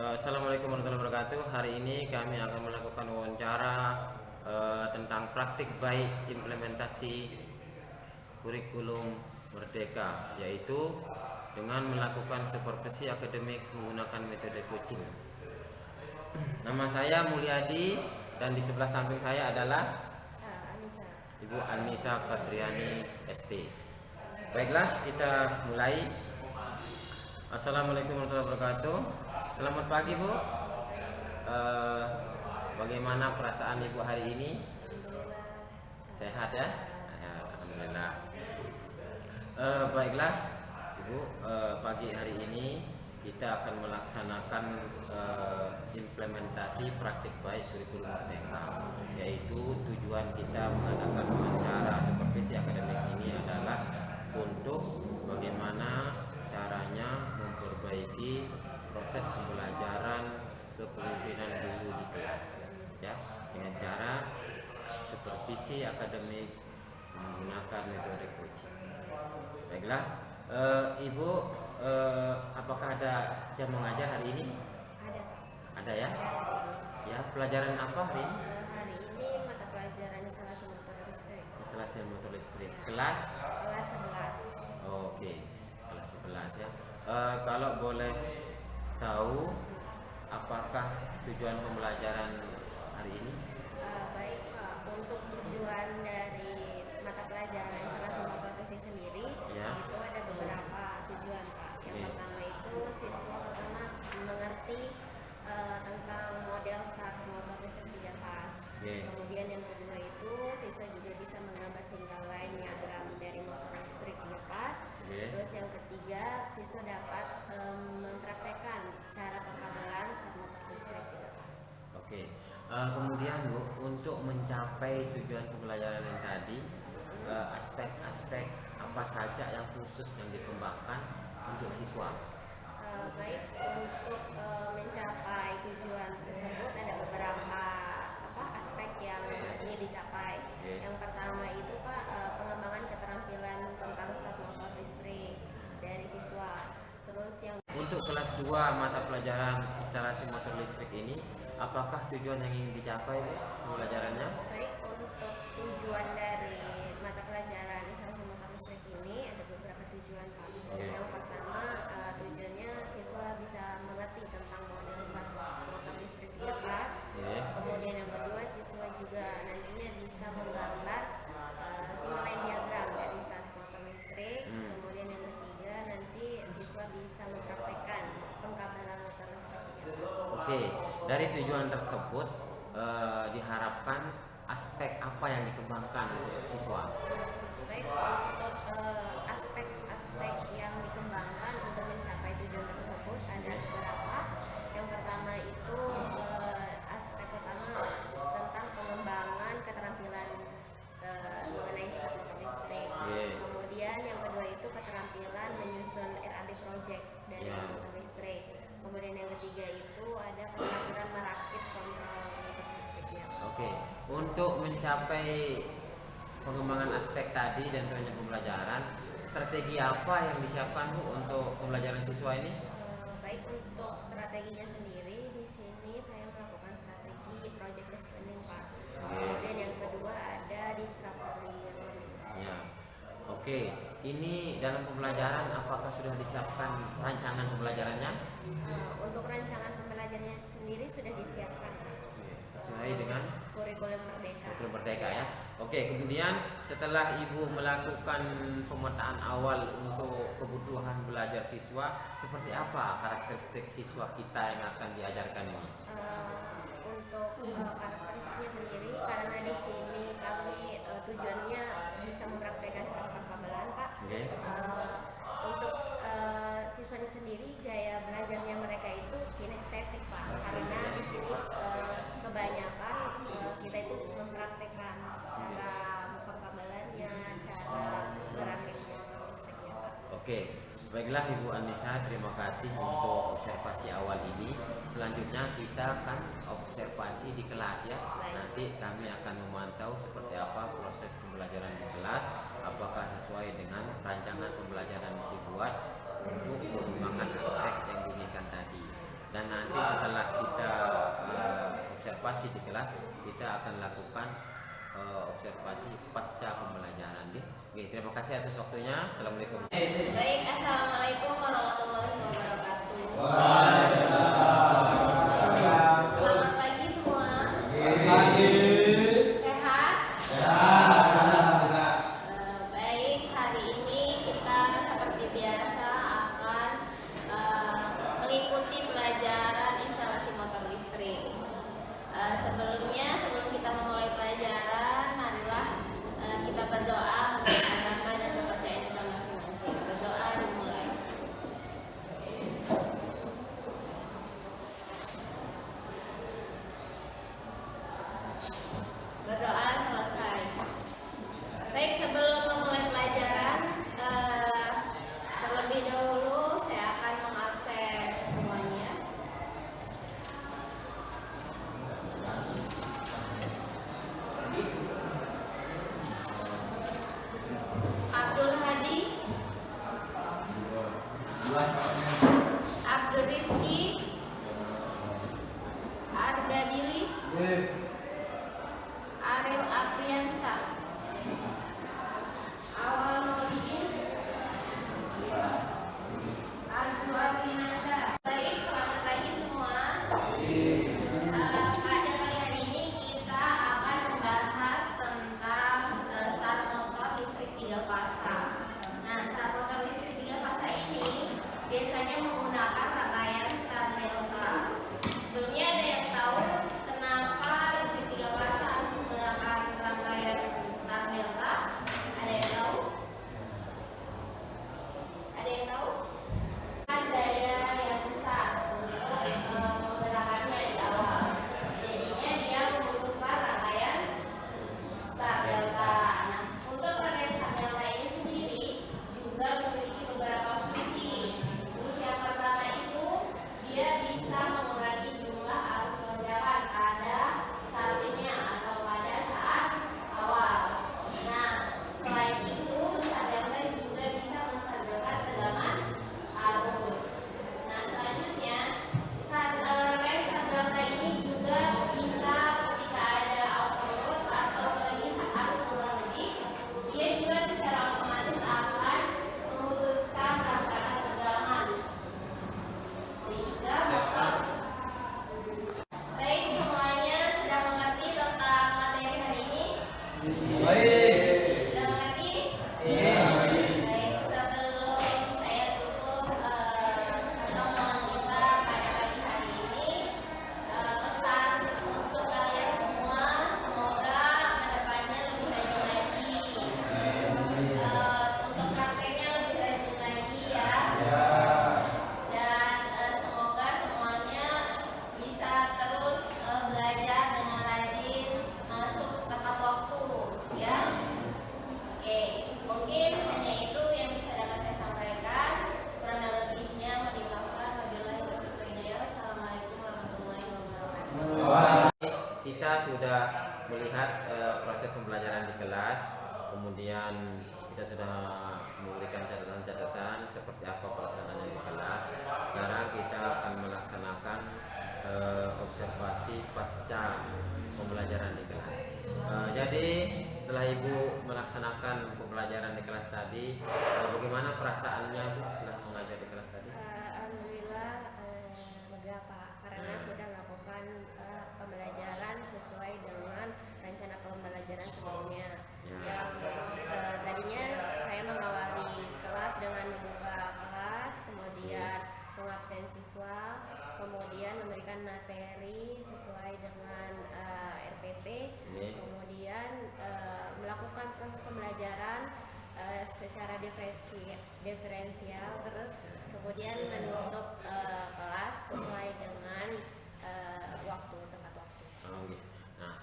Eh, Assalamualaikum warahmatullahi wabarakatuh. Hari ini kami akan melakukan wawancara eh, tentang praktik baik implementasi kurikulum Merdeka, yaitu dengan melakukan supervisi akademik menggunakan metode coaching. Nama saya Mulyadi dan di sebelah samping saya adalah Ah. Ibu Anissa Katriani ST. Baiklah, kita mulai. Assalamualaikum warahmatullahi wabarakatuh. Selamat pagi, Bu. Eh, bagaimana perasaan Ibu hari ini? Sehat ya? Alhamdulillah. Eh, baiklah, Ibu. eh, pagi hari ini kita akan melaksanakan implementasi praktik baik kurikulum merdeka, yaitu tujuan kita mengadakan wawancara supervisi akademik ini adalah untuk bagaimana caranya memperbaiki proses pembelajaran kepemimpinan guru di kelas, ya, dengan cara supervisi akademik menggunakan metode coaching. Baiklah, eh, Ibu, eh, apakah ada jam mengajar hari ini? Ada. Ada ya? Ya, pelajaran apa hari ini? Eh, hari ini mata pelajaran instalasi motor listrik Instalasi motor listrik. Kelas? kelas 11. Oke, kelas 11 ya. Eh, kalau boleh tahu, apakah tujuan pembelajaran hari ini? Eh, baik Pak, untuk tujuan dari mata pelajaran instalasi motor listrik sendiri Ya. itu ada beberapa tujuan Pak. Yang Oke. pertama itu siswa pertama mengerti eh, tentang model start motor listrik tiga pas. Oke. Kemudian yang kedua itu siswa juga bisa menggambar single line diagram dari motor listrik tiga pas. Oke. Terus yang ketiga, siswa dapat em, mempraktekkan cara pengkabelan saat motor listrik tidak pas. Eh, kemudian Bu, untuk mencapai tujuan pembelajaran yang tadi, eh, aspek-aspek apa saja yang khusus yang dikembangkan untuk siswa? Eh, baik untuk eh, mencapai tujuan tersebut ada beberapa apa aspek yang ingin dicapai. Oke. Yang pertama itu Pak eh, pengembangan keterampilan tentang start motor listrik dari siswa. Terus yang Untuk kelas 2 mata pelajaran instalasi motor listrik ini, apakah tujuan yang ingin dicapai pembelajarannya? Baik, untuk tujuan dari mata pelajaran instalasi motor listrik ini ada beberapa tujuan Pak. Yang pertama eh, tujuannya siswa bisa mengerti tentang model start motor listrik tiga kelas. Oke. Kemudian yang kedua siswa juga nantinya bisa menggambar eh, single line diagram dari start motor listrik. Hmm. Kemudian yang ketiga nanti siswa bisa mempraktekkan pengkabelan motor listrik tiga kelas. Oke, dari tujuan tersebut eh, diharapkan aspek apa yang dikembangkan untuk siswa? Baik, untuk eh, aspek-aspek yang dikembangkan untuk mencapai tujuan tersebut ada beberapa. Yang pertama itu eh, aspek pertama tentang pengembangan keterampilan mengenai start motor listrik. Oke. Kemudian yang kedua itu keterampilan menyusun RAB project dari Ya. motor listrik. Kemudian yang ketiga itu ada keterampilan merakit kontrol motor listriknya. Oke, untuk mencapai pengembangan aspek tadi dan tujuan pembelajaran, strategi apa yang disiapkan Bu untuk pembelajaran siswa ini? Eh, baik untuk strateginya sendiri di sini saya melakukan strategi project based learning pak. Kemudian yang kedua ada discovery learning. Ya. Oke, ini dalam pembelajaran apakah sudah disiapkan rancangan pembelajarannya? Eh, untuk rancangan pembelajarannya sendiri sudah disiapkan Pak. Sesuai dengan kurikulum merdeka. kurikulum merdeka ya. Oke, kemudian setelah Ibu melakukan pemetaan awal untuk kebutuhan belajar siswa, seperti apa karakteristik siswa kita yang akan diajarkan ini? Eh, untuk eh, karakteristiknya sendiri karena di sini kami eh, tujuannya pak. Oke. Eh, untuk eh, siswanya sendiri gaya belajarnya mereka itu kinestetik pak karena di sini eh, kebanyakan eh, kita itu mempraktekkan cara pengkabelannya cara geraknya listriknya pak Oke, Baiklah Ibu Anissa, terima kasih untuk observasi awal ini. Selanjutnya kita akan observasi di kelas ya. Nanti kami akan memantau seperti apa proses pembelajaran di kelas, apakah sesuai dengan rancangan pembelajaran yang dibuat untuk mengembangkan aspek yang diberikan tadi. Dan nanti setelah kita eh, observasi di kelas, kita akan lakukan uh, observasi pasca pembelajaran. Ya. Oke, terima kasih atas waktunya. Assalamualaikum. Baik, assalamualaikum warahmatullahi wabarakatuh. kita sudah melihat uh, proses pembelajaran di kelas, kemudian kita sudah memberikan catatan-catatan seperti apa pelaksanaannya di kelas. Sekarang kita akan melaksanakan uh, observasi pasca pembelajaran di kelas. Uh, jadi setelah ibu melaksanakan pembelajaran di kelas tadi, uh, bagaimana perasaannya bu?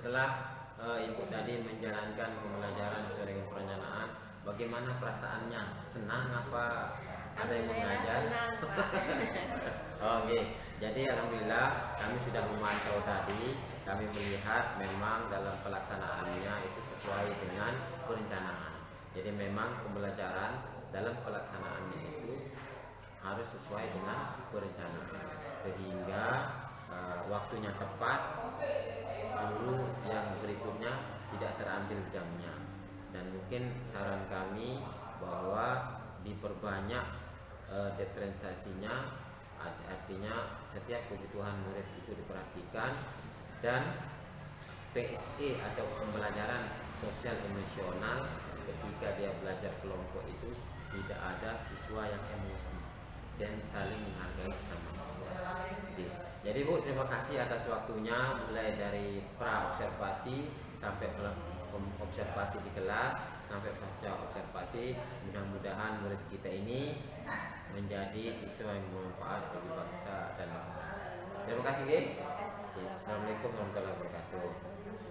setelah uh, ibu tadi menjalankan pembelajaran sesuai dengan perencanaan bagaimana perasaannya? Senang apa ada yang mengajar oke okay. jadi alhamdulillah kami sudah memantau tadi kami melihat memang dalam pelaksanaannya itu sesuai dengan perencanaan. Jadi memang pembelajaran dalam pelaksanaannya itu harus sesuai dengan perencanaan. Sehingga uh, waktunya tepat guru yang berikutnya tidak terambil jamnya. Dan mungkin saran kami bahwa diperbanyak uh, diferensiasinya artinya setiap kebutuhan murid itu diperhatikan dan PSE atau pembelajaran sosial emosional ketika dia belajar kelompok itu tidak ada siswa yang emosi dan saling menghargai sama siswa. Jadi Bu terima kasih atas waktunya mulai dari pra observasi sampai observasi di kelas sampai pasca observasi mudah-mudahan murid kita ini menjadi siswa yang bermanfaat bagi bangsa dan negara. Terima kasih, Gih. Assalamualaikum warahmatullahi wabarakatuh.